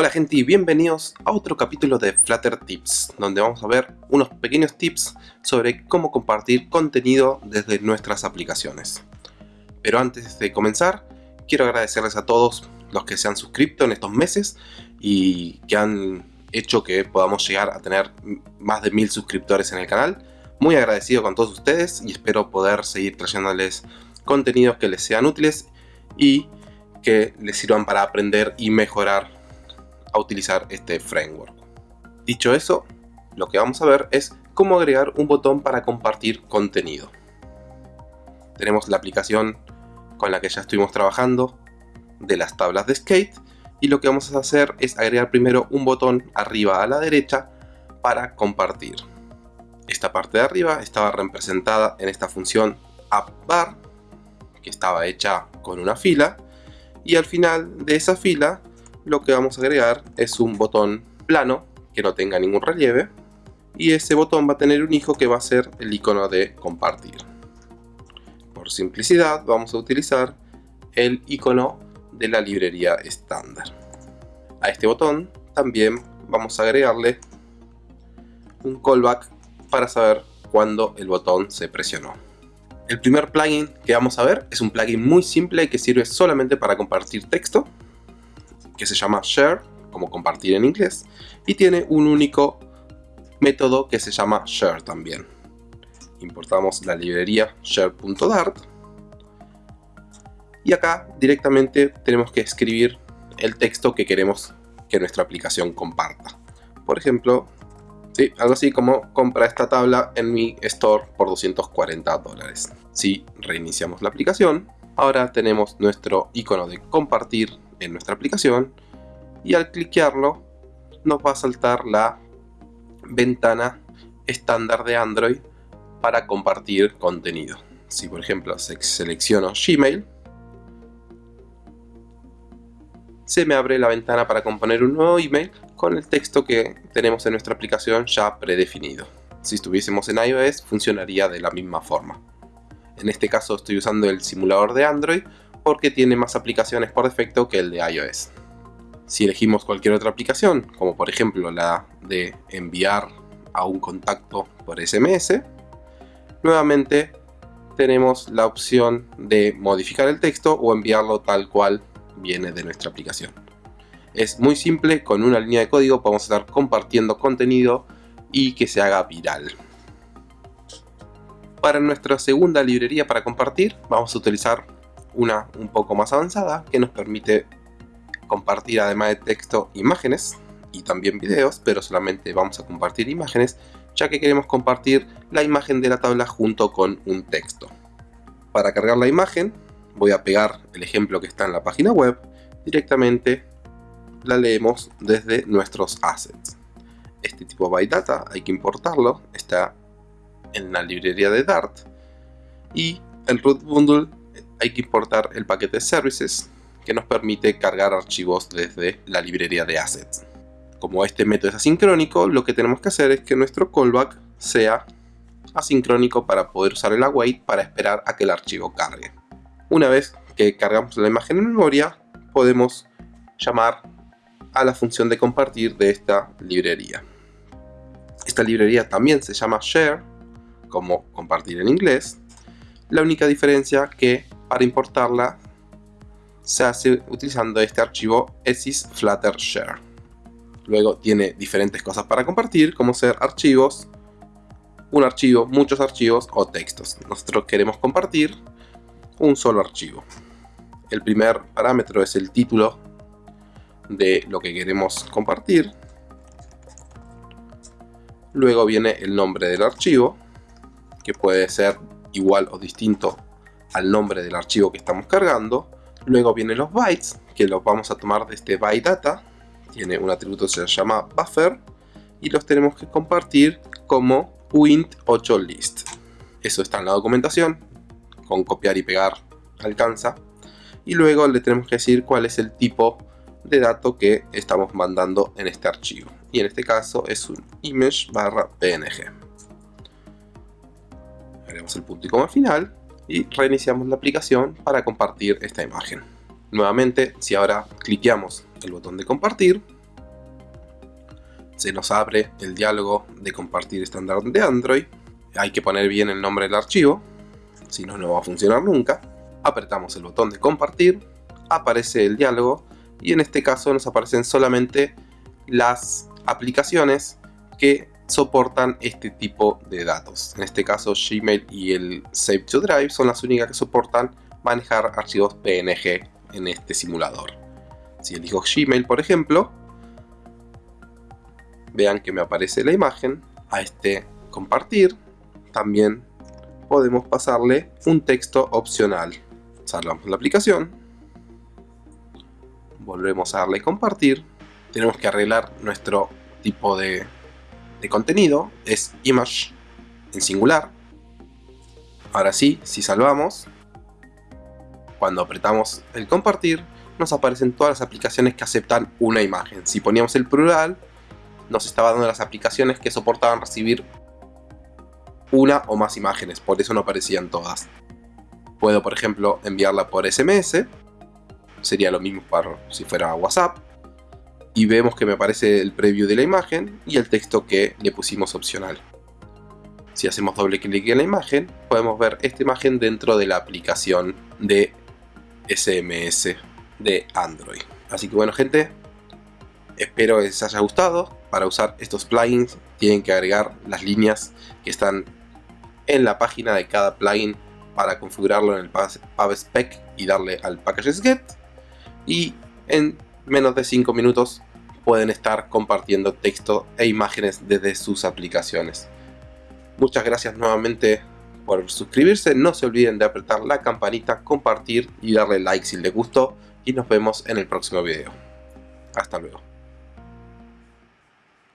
Hola gente y bienvenidos a otro capítulo de Flutter Tips, donde vamos a ver unos pequeños tips sobre cómo compartir contenido desde nuestras aplicaciones. Pero antes de comenzar, quiero agradecerles a todos los que se han suscrito en estos meses y que han hecho que podamos llegar a tener más de mil suscriptores en el canal. Muy agradecido con todos ustedes y espero poder seguir trayéndoles contenidos que les sean útiles y que les sirvan para aprender y mejorar a utilizar este framework. Dicho eso, lo que vamos a ver es cómo agregar un botón para compartir contenido. Tenemos la aplicación con la que ya estuvimos trabajando de las tablas de skate y lo que vamos a hacer es agregar primero un botón arriba a la derecha para compartir. Esta parte de arriba estaba representada en esta función appbar que estaba hecha con una fila y al final de esa fila lo que vamos a agregar es un botón plano que no tenga ningún relieve y ese botón va a tener un hijo que va a ser el icono de compartir. Por simplicidad vamos a utilizar el icono de la librería estándar. A este botón también vamos a agregarle un callback para saber cuándo el botón se presionó. El primer plugin que vamos a ver es un plugin muy simple que sirve solamente para compartir texto que se llama share, como compartir en inglés, y tiene un único método que se llama share también. Importamos la librería share.dart y acá directamente tenemos que escribir el texto que queremos que nuestra aplicación comparta. Por ejemplo, ¿sí? algo así como compra esta tabla en mi store por 240 dólares. Si reiniciamos la aplicación, ahora tenemos nuestro icono de compartir en nuestra aplicación y al cliquearlo nos va a saltar la ventana estándar de Android para compartir contenido. Si por ejemplo selecciono Gmail, se me abre la ventana para componer un nuevo email con el texto que tenemos en nuestra aplicación ya predefinido. Si estuviésemos en iOS funcionaría de la misma forma. En este caso estoy usando el simulador de Android porque tiene más aplicaciones por defecto que el de iOS. Si elegimos cualquier otra aplicación, como por ejemplo la de enviar a un contacto por SMS, nuevamente tenemos la opción de modificar el texto o enviarlo tal cual viene de nuestra aplicación. Es muy simple, con una línea de código podemos estar compartiendo contenido y que se haga viral. Para nuestra segunda librería para compartir vamos a utilizar una un poco más avanzada que nos permite compartir además de texto imágenes y también videos, pero solamente vamos a compartir imágenes ya que queremos compartir la imagen de la tabla junto con un texto. Para cargar la imagen voy a pegar el ejemplo que está en la página web, directamente la leemos desde nuestros assets. Este tipo byte data hay que importarlo, está en la librería de Dart y el root bundle hay que importar el paquete services que nos permite cargar archivos desde la librería de assets. Como este método es asincrónico, lo que tenemos que hacer es que nuestro callback sea asincrónico para poder usar el await para esperar a que el archivo cargue. Una vez que cargamos la imagen en memoria, podemos llamar a la función de compartir de esta librería. Esta librería también se llama share, como compartir en inglés. La única diferencia que para importarla se hace utilizando este archivo share. Luego tiene diferentes cosas para compartir, como ser archivos, un archivo, muchos archivos o textos. Nosotros queremos compartir un solo archivo. El primer parámetro es el título de lo que queremos compartir. Luego viene el nombre del archivo, que puede ser igual o distinto al nombre del archivo que estamos cargando. Luego vienen los bytes, que los vamos a tomar de este byte data. Tiene un atributo que se llama buffer. Y los tenemos que compartir como puint8list. Eso está en la documentación. Con copiar y pegar alcanza. Y luego le tenemos que decir cuál es el tipo de dato que estamos mandando en este archivo. Y en este caso es un image barra png. Haremos el punto y coma final y reiniciamos la aplicación para compartir esta imagen. Nuevamente, si ahora cliqueamos el botón de compartir, se nos abre el diálogo de compartir estándar de Android. Hay que poner bien el nombre del archivo, si no, no va a funcionar nunca. Apretamos el botón de compartir, aparece el diálogo y en este caso nos aparecen solamente las aplicaciones que soportan este tipo de datos. En este caso Gmail y el Save to Drive son las únicas que soportan manejar archivos PNG en este simulador. Si elijo Gmail por ejemplo, vean que me aparece la imagen a este compartir. También podemos pasarle un texto opcional. Salvamos la aplicación. Volvemos a darle compartir. Tenemos que arreglar nuestro tipo de de contenido es image en singular. Ahora sí, si salvamos, cuando apretamos el compartir, nos aparecen todas las aplicaciones que aceptan una imagen. Si poníamos el plural, nos estaba dando las aplicaciones que soportaban recibir una o más imágenes, por eso no aparecían todas. Puedo, por ejemplo, enviarla por SMS, sería lo mismo para si fuera WhatsApp, y vemos que me aparece el preview de la imagen y el texto que le pusimos opcional. Si hacemos doble clic en la imagen, podemos ver esta imagen dentro de la aplicación de SMS de Android. Así que bueno gente, espero que les haya gustado. Para usar estos plugins tienen que agregar las líneas que están en la página de cada plugin para configurarlo en el PubSpec y darle al Packages Get. Y en menos de 5 minutos pueden estar compartiendo texto e imágenes desde sus aplicaciones. Muchas gracias nuevamente por suscribirse, no se olviden de apretar la campanita, compartir y darle like si les gustó y nos vemos en el próximo video. Hasta luego.